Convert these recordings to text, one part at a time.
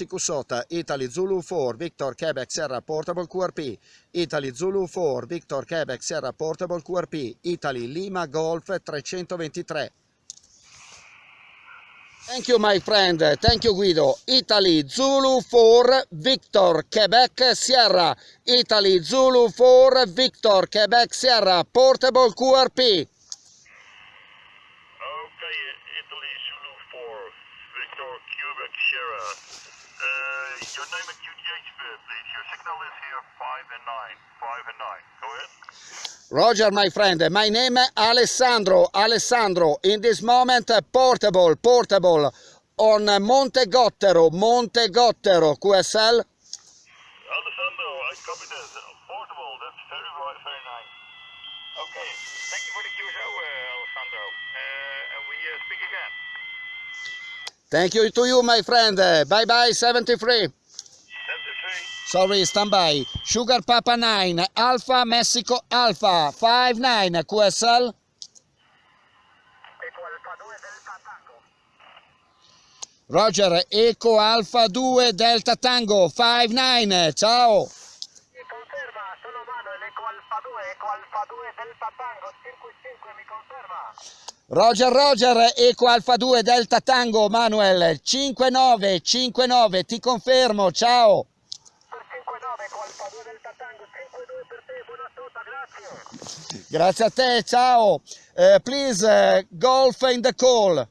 Sikusota, Italy Zulu 4, Victor Quebec Sierra Portable QRP, Italy Zulu 4, Victor Quebec Sierra Portable QRP, Italy Lima Golf 323. Thank you my friend, thank you Guido. Italy Zulu 4, Victor Quebec Sierra, Italy Zulu 4, Victor Quebec Sierra Portable QRP. 5 and 9. 5 and 9. Go ahead. Roger, my friend. My name is Alessandro. Alessandro. In this moment, portable, portable on Monte Gottero, Monte Gottero, QSL. Alessandro, I copy this. Portable, that's very, very nice. Okay, thank you for the QSO, uh, Alessandro. Uh, and we uh, speak again. Thank you to you, my friend. Bye bye, 73. 73. Sorry, stand by. Sugar Papa 9, Alpha Mexico Alpha 59 QSL. Roger, Eco Alfa 2 Delta Tango 59, ciao. Mi conferma, sono Manuel, Eco Alfa 2, Eco Alfa 2 Delta Tango, Circuit 5, mi conferma. Roger Roger, Eco Alfa 2 Delta Tango, Manuel, 59, 59, ti confermo, ciao. Per 59, Eco Alfa 2 Delta Tango, 52 per te, buona assoluta, grazie. A te, ciao. Uh, please, uh, golf in the call.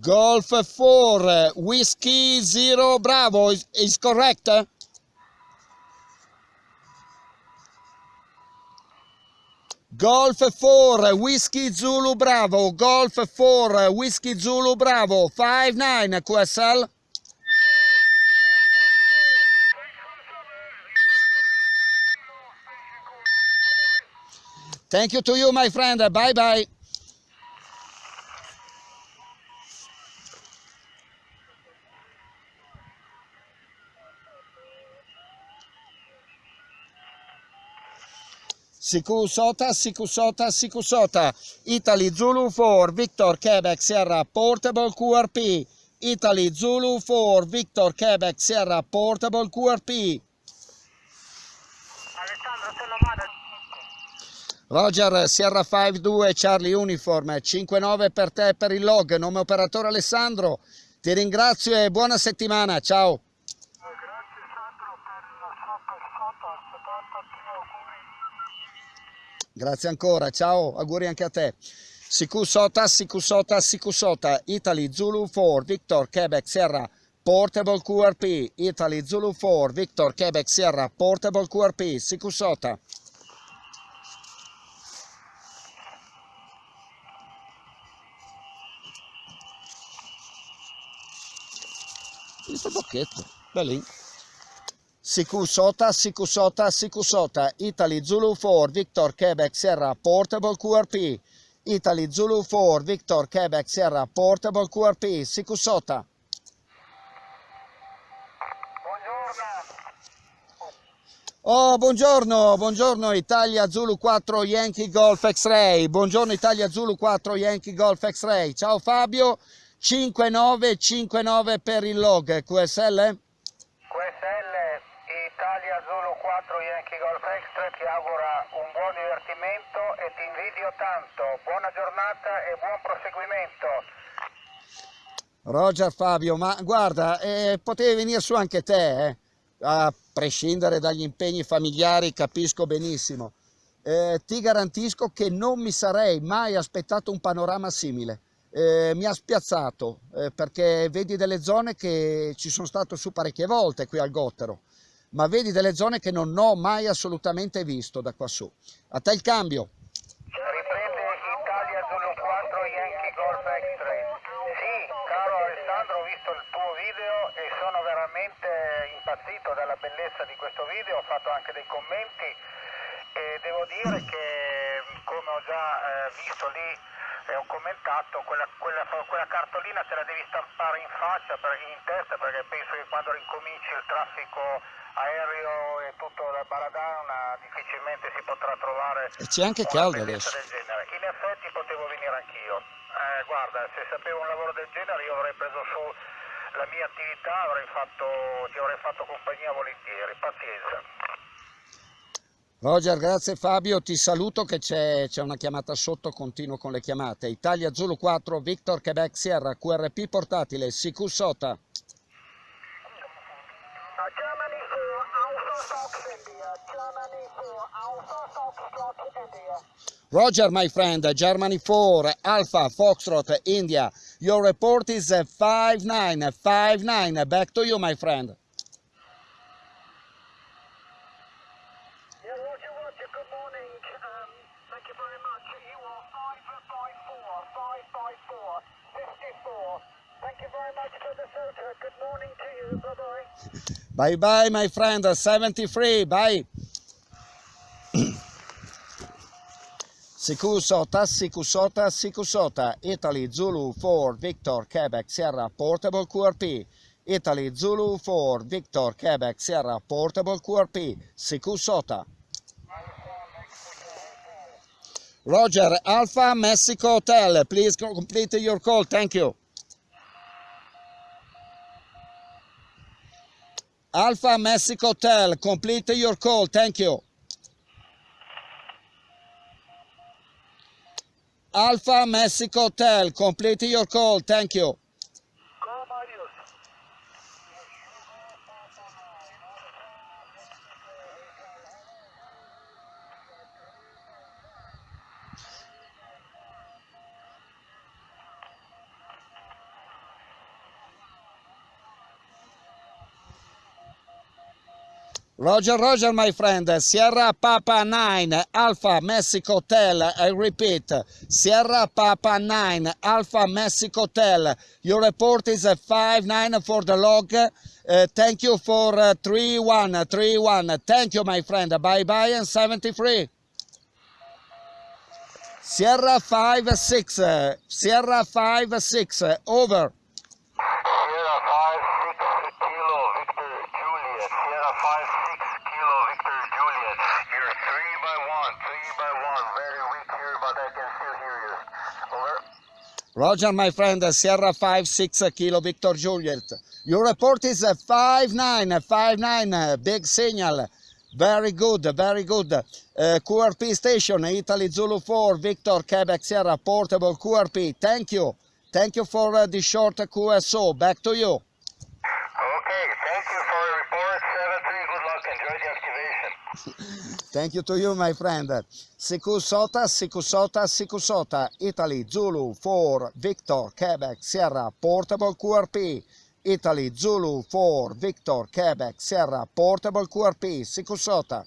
Golf 4, Whiskey Zero Bravo, is, is correct? Golf 4, Whiskey Zulu Bravo, Golf 4, Whiskey Zulu Bravo, 5-9 QSL. Thank you to you, my friend. Bye bye. Sikusota, Sikusota, Sikusota, Italy Zulu 4, Victor Quebec Sierra Portable QRP, Italy Zulu 4, Victor Quebec Sierra Portable QRP. Roger, Sierra 5-2, Charlie Uniform, 5-9 per te per il log, nome operatore Alessandro, ti ringrazio e buona settimana, ciao. Grazie Sandro per la sua persona, 73 auguri. Grazie ancora, ciao, auguri anche a te. Sikusota, Sikusota, Sikusota, Italy Zulu 4, Victor Quebec Sierra, Portable QRP, Italy Zulu 4, Victor Quebec Sierra, Portable QRP, Sikusota. Questo bocchetto, bellino. Sikusota, Sikusota, Sikusota, Italy Zulu 4, Victor Quebec Sierra, Portable QRP, Italy Zulu 4, Victor Quebec Sierra, Portable QRP, Sikusota. Oh, buongiorno, buongiorno Italia Zulu 4 Yankee Golf X-Ray, buongiorno Italia Zulu 4 Yankee Golf X-Ray, ciao Fabio, 5959 per il log? QSL Italia Zulu 4 Yankee Golf Extra ti augura un buon divertimento e ti invidio tanto. Buona giornata e buon proseguimento. Roger Fabio, ma guarda, eh, potevi venire su anche te, eh? a prescindere dagli impegni familiari, capisco benissimo. Eh, ti garantisco che non mi sarei mai aspettato un panorama simile. Eh, mi ha spiazzato eh, perché vedi delle zone che ci sono stato su parecchie volte qui al Gottero, ma vedi delle zone che non ho mai assolutamente visto da qua su. A te il cambio. Riprende Italia Zulu 4 Yankee Golf Extra. Sì, caro Alessandro, ho visto il tuo video e sono veramente impazzito dalla bellezza di questo video, ho fatto anche dei commenti e devo dire che come ho già eh, visto lì e ho commentato, quella, quella, quella cartolina te la devi stampare in faccia, per, in testa, perché penso che quando ricominci il traffico aereo e tutto da Baradana difficilmente si potrà trovare E c'è anche caldo adesso. del genere. In effetti potevo venire anch'io. Eh, se sapevo un lavoro del genere io avrei preso su la mia attività, avrei fatto, ti avrei fatto compagnia volentieri, pazienza. Roger, grazie Fabio, ti saluto che c'è, una chiamata sotto, continuo con le chiamate. Italia Zulu 4, Victor Quebec Sierra, QRP portatile, CQ Sota. Roger, my friend, uh, Germany 4, uh, Alpha Foxtrot uh, India. Your report is uh, 5959. Back to you, my friend. Yeah, Roger, Roger, good morning. Um, Sikusota, Sikusota, Sikusota, Italy Zulu 4, Victor, Quebec, Sierra, Portable QRP. Italy Zulu 4, Victor, Quebec, Sierra, Portable QRP. Sikusota. Roger, Alpha Mexico Hotel, please complete your call, thank you. Alpha Mexico Hotel, complete your call, thank you. Alpha Mexico Hotel, complete your call, thank you. Roger, Roger, my friend. Sierra Papa 9, Alpha Mexico Hotel. I repeat, Sierra Papa 9, Alpha Mexico Hotel. Your report is a 5-9 for the log. Uh, thank you for uh, 3-1, 3-1. Thank you, my friend. Bye-bye and 73. Sierra 5-6, uh, Sierra 5-6, over. Sierra 5-6 Kilo Victor Juliet. Sierra 5-6 Kilo Victor Juliet. You're 3 by 1, 3 by 1. Very weak here, but I can still hear you. Over. Roger, my friend, Sierra 5-6 Kilo Victor Juliet. Your report is a 5-9, 5-9, big signal. Very good, very good. Uh, QRP station, Italy Zulu 4, Victor Quebec Sierra, portable QRP. Thank you. Thank you for uh, the short QSO. Back to you. Okay, thank you for the report. 7-3, good luck. Enjoy the activation. Thank you to you, my friend. Sikusota, Sikusota, Sikusota, Italy Zulu 4, Victor Quebec Sierra, portable QRP. Italy Zulu 4, Victor Quebec Sierra, portable QRP, Sikusota.